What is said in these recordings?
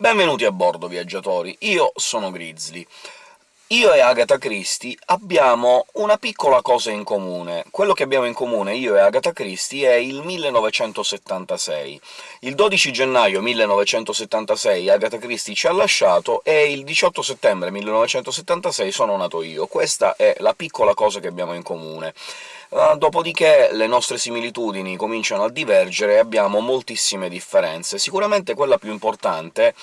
Benvenuti a bordo, viaggiatori! Io sono Grizzly. Io e Agatha Christie abbiamo una piccola cosa in comune. Quello che abbiamo in comune, io e Agatha Christie, è il 1976. Il 12 gennaio 1976 Agatha Christie ci ha lasciato, e il 18 settembre 1976 sono nato io. Questa è la piccola cosa che abbiamo in comune. Uh, dopodiché le nostre similitudini cominciano a divergere e abbiamo moltissime differenze. Sicuramente quella più importante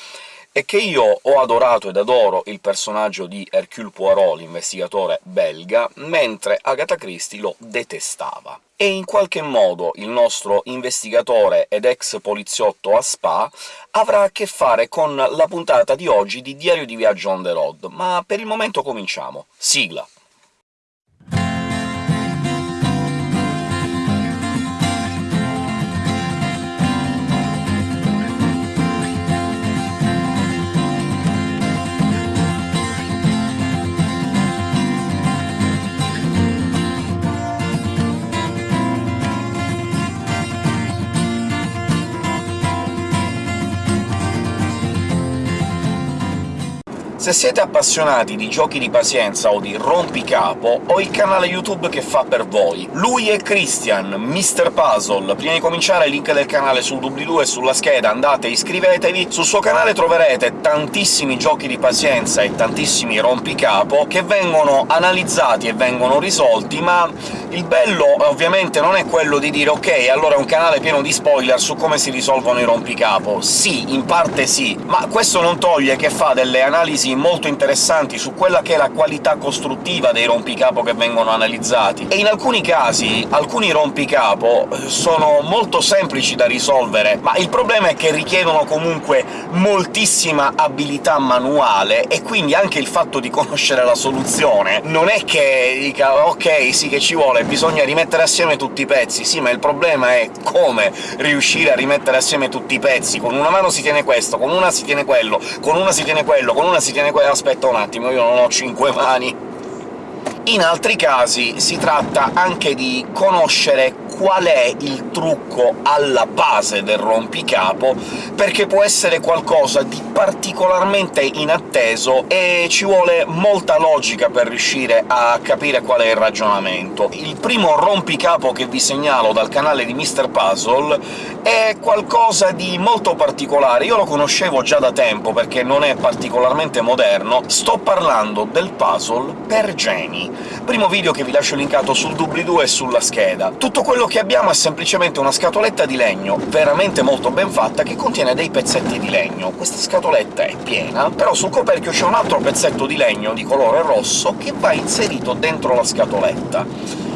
è che io ho adorato ed adoro il personaggio di Hercule Poirot, l'investigatore belga, mentre Agatha Christie lo detestava. E in qualche modo il nostro investigatore ed ex poliziotto a Spa avrà a che fare con la puntata di oggi di Diario di viaggio on the road, ma per il momento cominciamo. Sigla! Se siete appassionati di giochi di pazienza o di rompicapo, ho il canale YouTube che fa per voi. Lui è Christian, Mr. Puzzle. Prima di cominciare link del canale sul doobly-doo e sulla scheda, andate iscrivetevi. Sul suo canale troverete tantissimi giochi di pazienza e tantissimi rompicapo che vengono analizzati e vengono risolti, ma il bello ovviamente non è quello di dire «Ok, allora è un canale pieno di spoiler su come si risolvono i rompicapo». Sì, in parte sì, ma questo non toglie che fa delle analisi molto interessanti su quella che è la qualità costruttiva dei rompicapo che vengono analizzati, e in alcuni casi alcuni rompicapo eh, sono molto semplici da risolvere, ma il problema è che richiedono comunque moltissima abilità manuale, e quindi anche il fatto di conoscere la soluzione non è che dica «ok, sì che ci vuole, bisogna rimettere assieme tutti i pezzi». Sì, ma il problema è come riuscire a rimettere assieme tutti i pezzi. Con una mano si tiene questo, con una si tiene quello, con una si tiene quello, con una si tiene quello... aspetta un attimo, io non ho cinque mani! In altri casi si tratta anche di conoscere qual è il trucco alla base del rompicapo, perché può essere qualcosa di particolarmente inatteso e ci vuole molta logica per riuscire a capire qual è il ragionamento. Il primo rompicapo che vi segnalo dal canale di Mr. Puzzle è qualcosa di molto particolare. Io lo conoscevo già da tempo, perché non è particolarmente moderno. Sto parlando del puzzle per geni. Primo video che vi lascio linkato sul doobly-doo e sulla scheda. Tutto quello che abbiamo è semplicemente una scatoletta di legno veramente molto ben fatta, che contiene dei pezzetti di legno. Questa scatoletta è piena, però sul coperchio c'è un altro pezzetto di legno di colore rosso che va inserito dentro la scatoletta.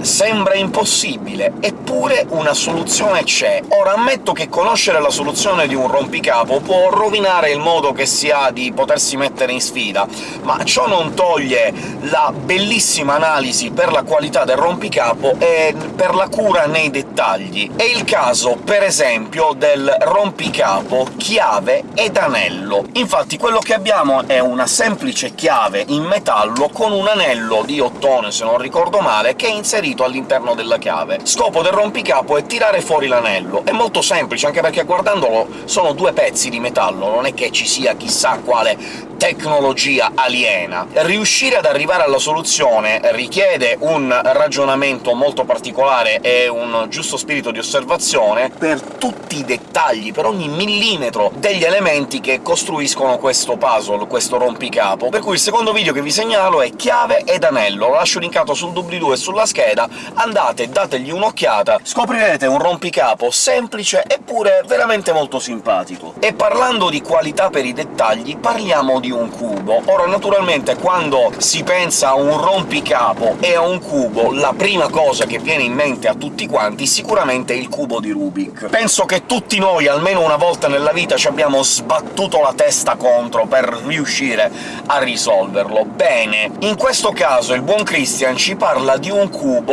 Sembra impossibile, eppure una soluzione c'è. Ora, ammetto che conoscere la soluzione di un rompicapo può rovinare il modo che si ha di potersi mettere in sfida, ma ciò non toglie la bellissima analisi per la qualità del rompicapo e per la cura nei dettagli. È il caso, per esempio, del rompicapo chiave ed anello. Infatti quello che abbiamo è una semplice chiave in metallo con un anello di ottone, se non ricordo male, che è inserito inserito all'interno della chiave. Scopo del rompicapo è tirare fuori l'anello. È molto semplice, anche perché guardandolo sono due pezzi di metallo, non è che ci sia chissà quale tecnologia aliena. Riuscire ad arrivare alla soluzione richiede un ragionamento molto particolare e un giusto spirito di osservazione per tutti i dettagli, per ogni millimetro degli elementi che costruiscono questo puzzle, questo rompicapo. Per cui il secondo video che vi segnalo è chiave ed anello, lo lascio linkato sul doobly-doo e sulla scheda, scheda, andate, dategli un'occhiata, scoprirete un rompicapo semplice eppure veramente molto simpatico. E parlando di qualità per i dettagli, parliamo di un cubo. Ora, naturalmente, quando si pensa a un rompicapo e a un cubo, la prima cosa che viene in mente a tutti quanti sicuramente è il cubo di Rubik. Penso che tutti noi, almeno una volta nella vita, ci abbiamo sbattuto la testa contro per riuscire a risolverlo. Bene, in questo caso il buon Christian ci parla di un cubo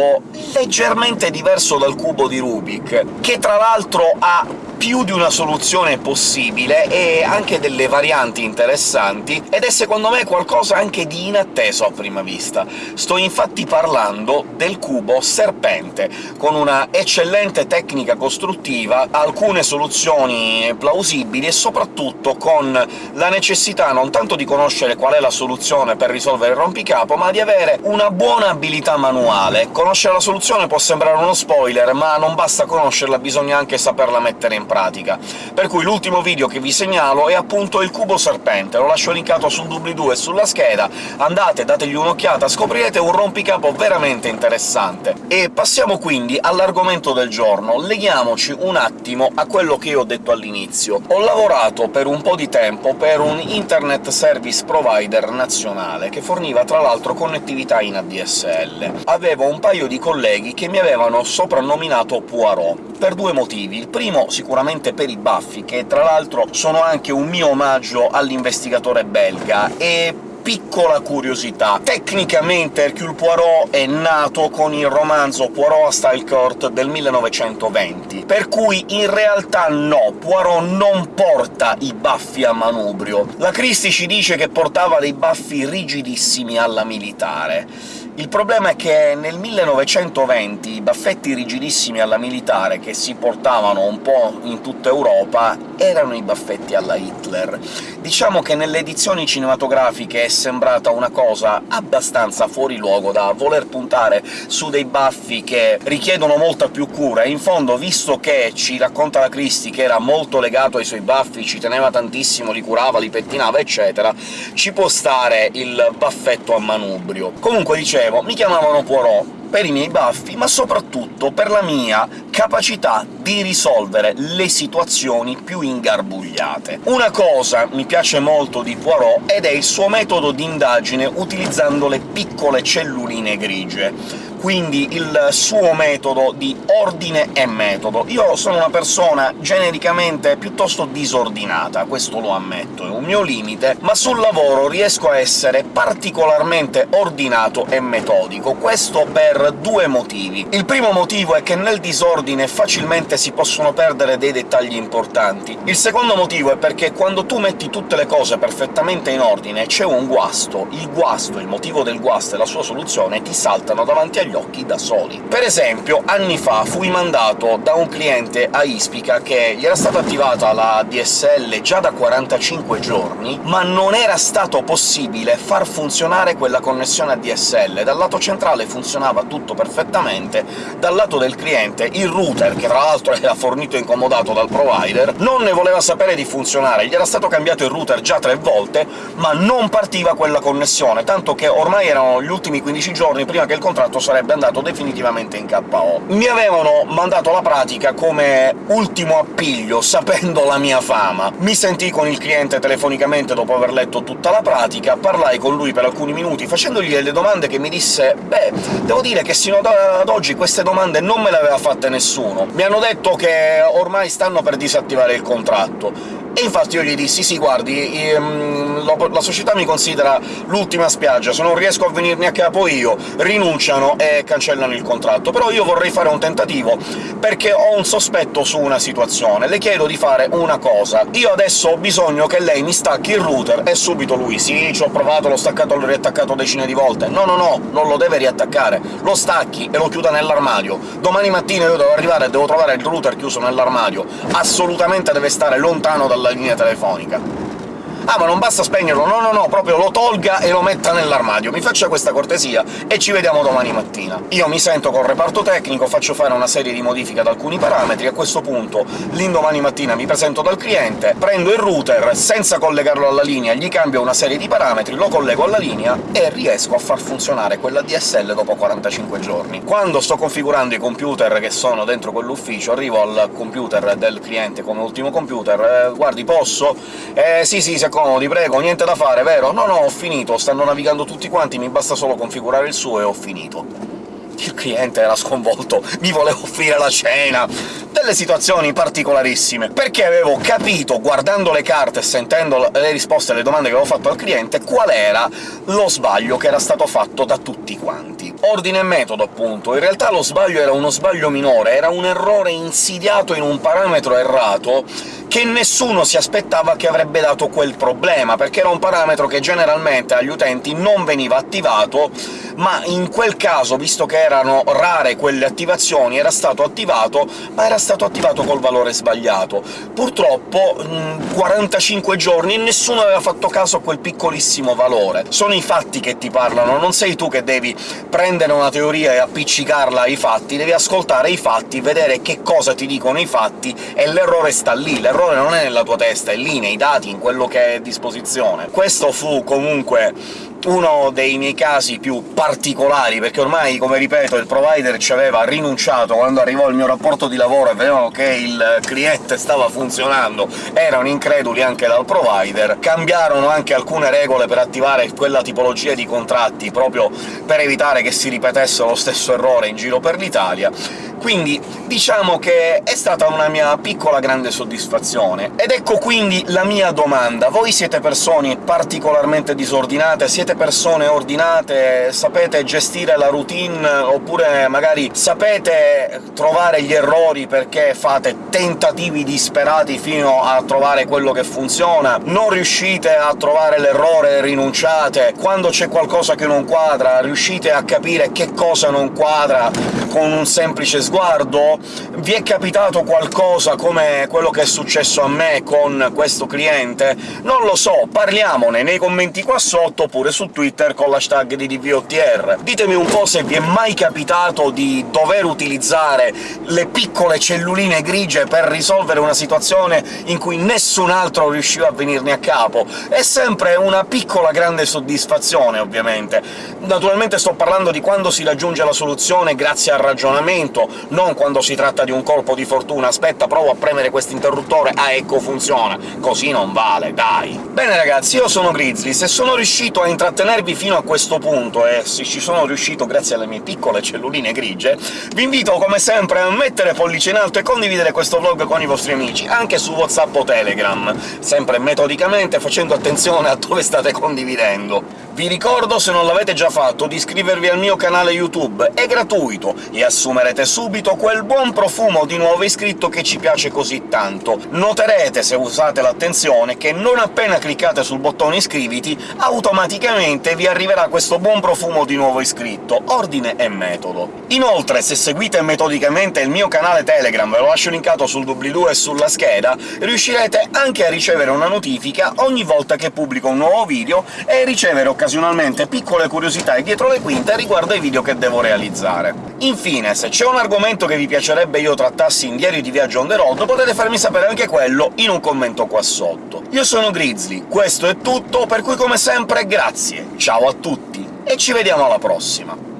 leggermente diverso dal cubo di Rubik, che tra l'altro ha più di una soluzione possibile e anche delle varianti interessanti, ed è secondo me qualcosa anche di inatteso a prima vista. Sto infatti parlando del cubo serpente, con una eccellente tecnica costruttiva, alcune soluzioni plausibili e soprattutto con la necessità non tanto di conoscere qual è la soluzione per risolvere il rompicapo, ma di avere una buona abilità manuale. Conoscere la soluzione può sembrare uno spoiler, ma non basta conoscerla, bisogna anche saperla mettere in pratica. Per cui l'ultimo video che vi segnalo è appunto il cubo serpente, lo lascio linkato sul doobly-doo e sulla scheda, andate, dategli un'occhiata, scoprirete un rompicapo veramente interessante. E passiamo quindi all'argomento del giorno, leghiamoci un attimo a quello che io ho detto all'inizio. Ho lavorato per un po' di tempo per un Internet Service Provider nazionale, che forniva tra l'altro connettività in ADSL. Avevo un paio di colleghi che mi avevano soprannominato Poirot, per due motivi. Il primo sicuramente per i baffi, che tra l'altro sono anche un mio omaggio all'investigatore belga, e piccola curiosità. Tecnicamente Hercule Poirot è nato con il romanzo Poirot a Style Court del 1920, per cui in realtà no, Poirot non porta i baffi a manubrio. La Christie ci dice che portava dei baffi rigidissimi alla militare. Il problema è che nel 1920 i baffetti rigidissimi alla militare, che si portavano un po' in tutta Europa, erano i baffetti alla Hitler. Diciamo che nelle edizioni cinematografiche sembrata una cosa abbastanza fuori luogo da voler puntare su dei baffi che richiedono molta più cura, e in fondo, visto che ci racconta la Christie che era molto legato ai suoi baffi, ci teneva tantissimo, li curava, li pettinava, eccetera, ci può stare il baffetto a manubrio. Comunque, dicevo, mi chiamavano Poirot per i miei baffi, ma soprattutto per la mia capacità di risolvere le situazioni più ingarbugliate. Una cosa mi piace molto di Poirot ed è il suo metodo di indagine utilizzando le piccole celluline grigie quindi il suo metodo di ordine e metodo. Io sono una persona genericamente piuttosto disordinata, questo lo ammetto, è un mio limite, ma sul lavoro riesco a essere particolarmente ordinato e metodico, questo per due motivi. Il primo motivo è che nel disordine facilmente si possono perdere dei dettagli importanti. Il secondo motivo è perché quando tu metti tutte le cose perfettamente in ordine c'è un guasto, il guasto, il motivo del guasto e la sua soluzione ti saltano davanti agli occhi da soli. Per esempio, anni fa fui mandato da un cliente a Ispica che gli era stata attivata la DSL già da 45 giorni, ma non era stato possibile far funzionare quella connessione a DSL. Dal lato centrale funzionava tutto perfettamente, dal lato del cliente il router, che tra l'altro era fornito incomodato dal provider, non ne voleva sapere di funzionare, gli era stato cambiato il router già tre volte, ma non partiva quella connessione, tanto che ormai erano gli ultimi 15 giorni prima che il contratto sarebbe sarebbe andato definitivamente in KO. Mi avevano mandato la pratica come ultimo appiglio, sapendo la mia fama. Mi sentii con il cliente telefonicamente dopo aver letto tutta la pratica, parlai con lui per alcuni minuti, facendogli delle domande che mi disse «Beh, devo dire che sino ad oggi queste domande non me le aveva fatte nessuno. Mi hanno detto che ormai stanno per disattivare il contratto». E infatti io gli dissi «Sì, guardi, ehm, la società mi considera l'ultima spiaggia, se non riesco a venirne a capo io, rinunciano e cancellano il contratto. Però io vorrei fare un tentativo, perché ho un sospetto su una situazione. Le chiedo di fare una cosa. Io adesso ho bisogno che lei mi stacchi il router, e subito lui «Sì, ci ho provato, l'ho staccato, l'ho riattaccato decine di volte». No, no, no, non lo deve riattaccare. Lo stacchi e lo chiuda nell'armadio. Domani mattina io devo arrivare e devo trovare il router chiuso nell'armadio. Assolutamente deve stare lontano dalla linea telefonica. «Ah, ma non basta spegnerlo!» «No, no, no, proprio lo tolga e lo metta nell'armadio. Mi faccia questa cortesia e ci vediamo domani mattina». Io mi sento col reparto tecnico, faccio fare una serie di modifiche ad alcuni parametri, a questo punto l'indomani mattina mi presento dal cliente, prendo il router, senza collegarlo alla linea, gli cambio una serie di parametri, lo collego alla linea e riesco a far funzionare quella DSL dopo 45 giorni. Quando sto configurando i computer che sono dentro quell'ufficio, arrivo al computer del cliente come ultimo computer, eh, «Guardi, posso?» «Eh, sì, sì, si comodi, prego, niente da fare, vero? No, no, ho finito, stanno navigando tutti quanti, mi basta solo configurare il suo e ho finito. Il cliente era sconvolto, mi voleva offrire la cena, delle situazioni particolarissime, perché avevo capito, guardando le carte e sentendo le risposte alle domande che avevo fatto al cliente, qual era lo sbaglio che era stato fatto da tutti quanti. Ordine e metodo, appunto. In realtà lo sbaglio era uno sbaglio minore, era un errore insidiato in un parametro errato che nessuno si aspettava che avrebbe dato quel problema, perché era un parametro che generalmente agli utenti non veniva attivato, ma in quel caso, visto che erano rare quelle attivazioni, era stato attivato, ma era stato attivato col valore sbagliato. Purtroppo, in 45 giorni nessuno aveva fatto caso a quel piccolissimo valore. Sono i fatti che ti parlano, non sei tu che devi prendere una teoria e appiccicarla ai fatti, devi ascoltare i fatti, vedere che cosa ti dicono i fatti, e l'errore sta lì, l'errore non è nella tua testa, è lì, nei dati, in quello che è a disposizione. Questo fu comunque uno dei miei casi più particolari, perché ormai, come ripeto, il provider ci aveva rinunciato quando arrivò il mio rapporto di lavoro e vedevano che il cliente stava funzionando, erano increduli anche dal provider, cambiarono anche alcune regole per attivare quella tipologia di contratti, proprio per evitare che si ripetesse lo stesso errore in giro per l'Italia, quindi diciamo che è stata una mia piccola grande soddisfazione. Ed ecco quindi la mia domanda. Voi siete persone particolarmente disordinate? Siete persone ordinate? Sapete gestire la routine? Oppure magari sapete trovare gli errori perché fate tentativi disperati fino a trovare quello che funziona? Non riuscite a trovare l'errore rinunciate? Quando c'è qualcosa che non quadra, riuscite a capire che cosa non quadra con un semplice sguardo? Vi è capitato qualcosa come quello che è successo a me con questo cliente? Non lo so, parliamone nei commenti qua sotto, oppure su Twitter con l'hashtag di DVOTR. Ditemi un po' se vi è mai capitato di dover utilizzare le piccole celluline grigie per risolvere una situazione in cui nessun altro riusciva a venirne a capo. È sempre una piccola grande soddisfazione, ovviamente. Naturalmente sto parlando di quando si raggiunge la soluzione grazie al ragionamento, non quando si tratta di un colpo di fortuna «aspetta, provo a premere quest'interruttore, ah ecco funziona», così non vale, dai! Bene ragazzi, io sono Grizzly, se sono riuscito a intrattenervi fino a questo punto, e se ci sono riuscito grazie alle mie piccole celluline grigie, vi invito come sempre a mettere pollice in alto e condividere questo vlog con i vostri amici, anche su WhatsApp o Telegram, sempre metodicamente facendo attenzione a dove state condividendo. Vi ricordo, se non l'avete già fatto, di iscrivervi al mio canale YouTube, è gratuito, e assumerete subito quel buon profumo di nuovo iscritto che ci piace così tanto. Noterete, se usate l'attenzione, che non appena cliccate sul bottone iscriviti, automaticamente vi arriverà questo buon profumo di nuovo iscritto, ordine e metodo. Inoltre, se seguite metodicamente il mio canale Telegram, ve lo lascio linkato sul doobly-doo e sulla scheda, riuscirete anche a ricevere una notifica ogni volta che pubblico un nuovo video e ricevere occasionalmente occasionalmente piccole curiosità e dietro le quinte riguardo ai video che devo realizzare. Infine, se c'è un argomento che vi piacerebbe io trattassi in Diario di Viaggio on the road, potete farmi sapere anche quello in un commento qua sotto. Io sono Grizzly, questo è tutto, per cui come sempre grazie, ciao a tutti, e ci vediamo alla prossima!